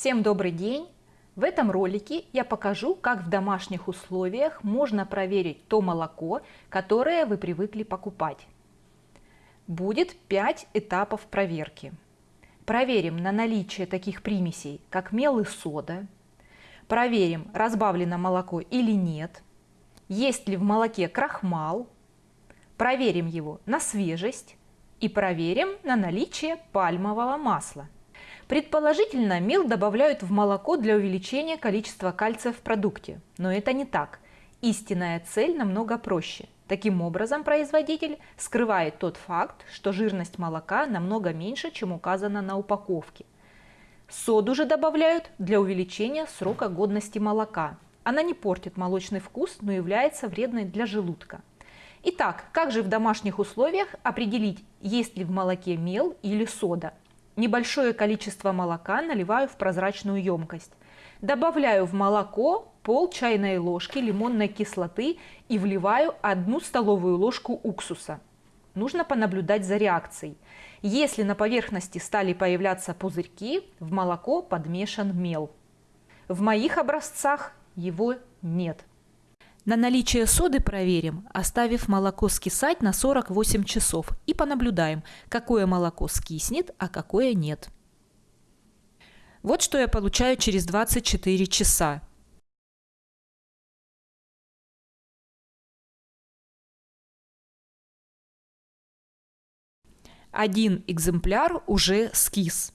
Всем добрый день! В этом ролике я покажу, как в домашних условиях можно проверить то молоко, которое вы привыкли покупать. Будет 5 этапов проверки. Проверим на наличие таких примесей, как мел и сода. Проверим, разбавлено молоко или нет. Есть ли в молоке крахмал. Проверим его на свежесть. И проверим на наличие пальмового масла. Предположительно, мел добавляют в молоко для увеличения количества кальция в продукте, но это не так. Истинная цель намного проще. Таким образом, производитель скрывает тот факт, что жирность молока намного меньше, чем указано на упаковке. Соду же добавляют для увеличения срока годности молока. Она не портит молочный вкус, но является вредной для желудка. Итак, как же в домашних условиях определить, есть ли в молоке мел или сода? Небольшое количество молока наливаю в прозрачную емкость. Добавляю в молоко пол чайной ложки лимонной кислоты и вливаю одну столовую ложку уксуса. Нужно понаблюдать за реакцией. Если на поверхности стали появляться пузырьки, в молоко подмешан мел. В моих образцах его нет. На наличие соды проверим, оставив молоко скисать на 48 часов и понаблюдаем, какое молоко скиснет, а какое нет. Вот что я получаю через 24 часа. Один экземпляр уже скис.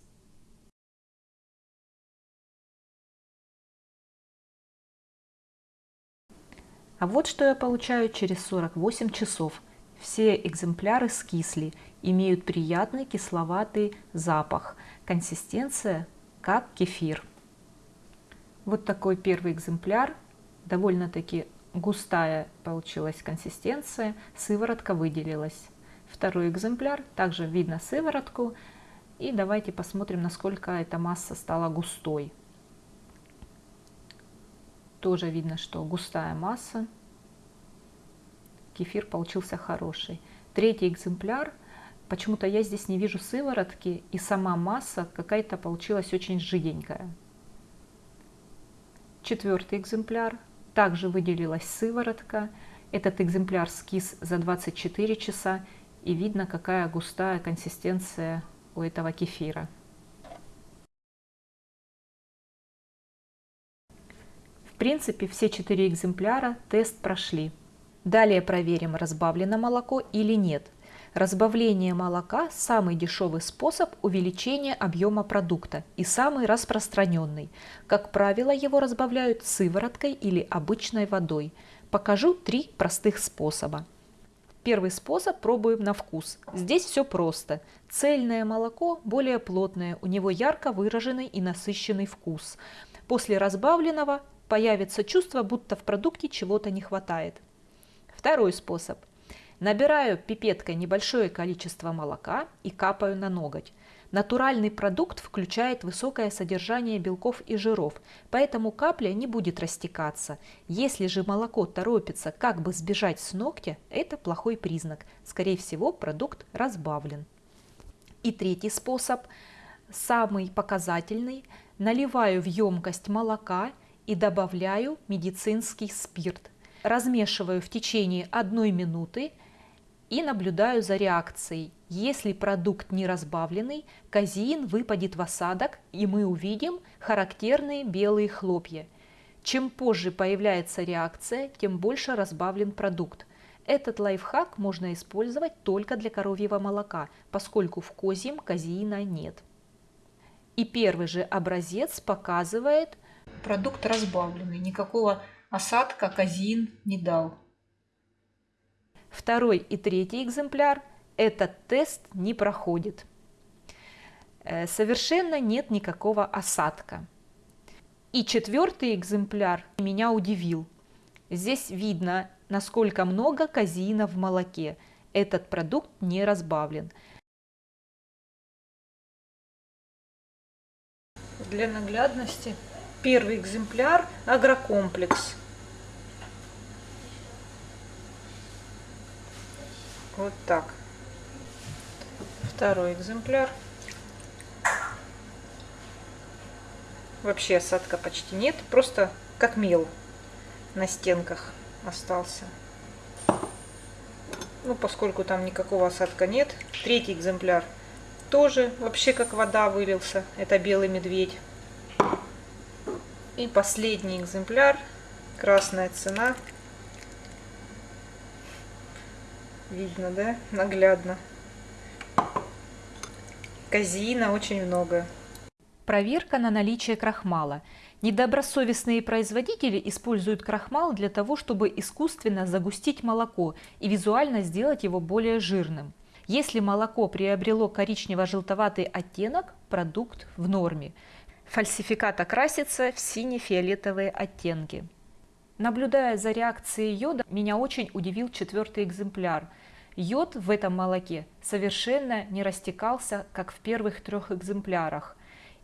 А вот что я получаю через 48 часов. Все экземпляры скисли, имеют приятный кисловатый запах. Консистенция как кефир. Вот такой первый экземпляр. Довольно-таки густая получилась консистенция, сыворотка выделилась. Второй экземпляр, также видно сыворотку. И давайте посмотрим, насколько эта масса стала густой тоже видно, что густая масса. Кефир получился хороший. Третий экземпляр. Почему-то я здесь не вижу сыворотки, и сама масса какая-то получилась очень жиденькая. Четвертый экземпляр. Также выделилась сыворотка. Этот экземпляр скис за 24 часа, и видно, какая густая консистенция у этого кефира. Принципе, все четыре экземпляра тест прошли. Далее проверим, разбавлено молоко или нет. Разбавление молока – самый дешевый способ увеличения объема продукта и самый распространенный. Как правило, его разбавляют сывороткой или обычной водой. Покажу три простых способа. Первый способ пробуем на вкус. Здесь все просто. Цельное молоко более плотное, у него ярко выраженный и насыщенный вкус. После разбавленного появится чувство, будто в продукте чего-то не хватает. Второй способ. Набираю пипеткой небольшое количество молока и капаю на ноготь. Натуральный продукт включает высокое содержание белков и жиров, поэтому капля не будет растекаться. Если же молоко торопится как бы сбежать с ногтя, это плохой признак. Скорее всего, продукт разбавлен. И третий способ, самый показательный. Наливаю в емкость молока и добавляю медицинский спирт. Размешиваю в течение одной минуты и наблюдаю за реакцией. Если продукт не разбавленный, казеин выпадет в осадок и мы увидим характерные белые хлопья. Чем позже появляется реакция, тем больше разбавлен продукт. Этот лайфхак можно использовать только для коровьего молока, поскольку в козьем казеина нет. И первый же образец показывает, Продукт разбавленный, никакого осадка казин не дал. Второй и третий экземпляр этот тест не проходит. Э, совершенно нет никакого осадка. И четвертый экземпляр меня удивил. Здесь видно, насколько много казеина в молоке. Этот продукт не разбавлен. Для наглядности Первый экземпляр агрокомплекс. Вот так. Второй экземпляр. вообще осадка почти нет, просто как мел на стенках остался. Ну, поскольку там никакого осадка нет. Третий экземпляр тоже вообще как вода вылился. Это белый медведь. И последний экземпляр. Красная цена. Видно, да? Наглядно. Казеина очень много. Проверка на наличие крахмала. Недобросовестные производители используют крахмал для того, чтобы искусственно загустить молоко и визуально сделать его более жирным. Если молоко приобрело коричнево-желтоватый оттенок, продукт в норме. Фальсификат окрасится в сине-фиолетовые оттенки. Наблюдая за реакцией йода, меня очень удивил четвертый экземпляр. Йод в этом молоке совершенно не растекался, как в первых трех экземплярах.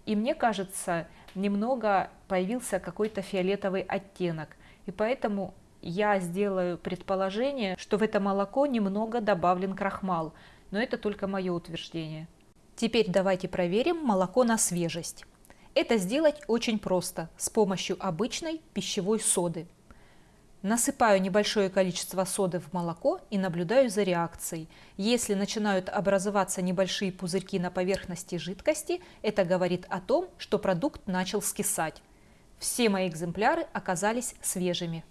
И мне кажется, немного появился какой-то фиолетовый оттенок. И поэтому я сделаю предположение, что в это молоко немного добавлен крахмал. Но это только мое утверждение. Теперь давайте проверим молоко на свежесть. Это сделать очень просто с помощью обычной пищевой соды. Насыпаю небольшое количество соды в молоко и наблюдаю за реакцией. Если начинают образоваться небольшие пузырьки на поверхности жидкости, это говорит о том, что продукт начал скисать. Все мои экземпляры оказались свежими.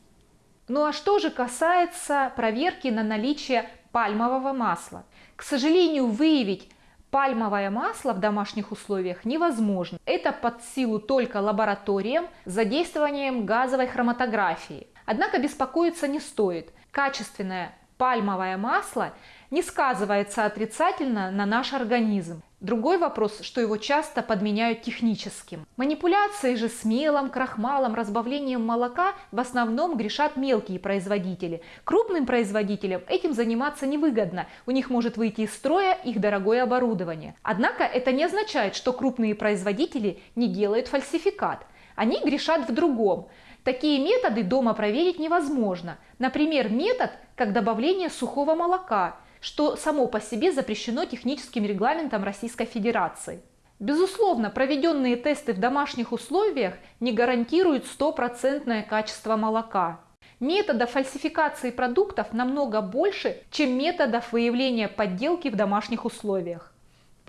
Ну а что же касается проверки на наличие пальмового масла? К сожалению, выявить Пальмовое масло в домашних условиях невозможно. Это под силу только лабораториям с задействованием газовой хроматографии. Однако беспокоиться не стоит. Качественное пальмовое масло не сказывается отрицательно на наш организм. Другой вопрос, что его часто подменяют техническим. Манипуляции же с мелом, крахмалом, разбавлением молока в основном грешат мелкие производители. Крупным производителям этим заниматься невыгодно, у них может выйти из строя их дорогое оборудование. Однако это не означает, что крупные производители не делают фальсификат. Они грешат в другом. Такие методы дома проверить невозможно. Например, метод, как добавление сухого молока, что само по себе запрещено техническим регламентом Российской Федерации. Безусловно, проведенные тесты в домашних условиях не гарантируют стопроцентное качество молока. Методов фальсификации продуктов намного больше, чем методов выявления подделки в домашних условиях.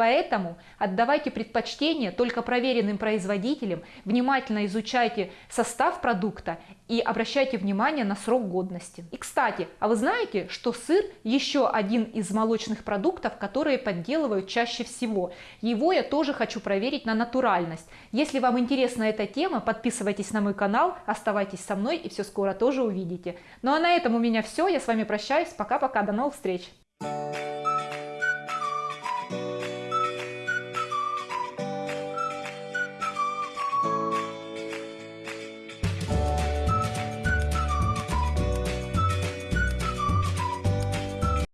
Поэтому отдавайте предпочтение только проверенным производителям, внимательно изучайте состав продукта и обращайте внимание на срок годности. И кстати, а вы знаете, что сыр еще один из молочных продуктов, которые подделывают чаще всего. Его я тоже хочу проверить на натуральность. Если вам интересна эта тема, подписывайтесь на мой канал, оставайтесь со мной и все скоро тоже увидите. Ну а на этом у меня все, я с вами прощаюсь, пока-пока, до новых встреч!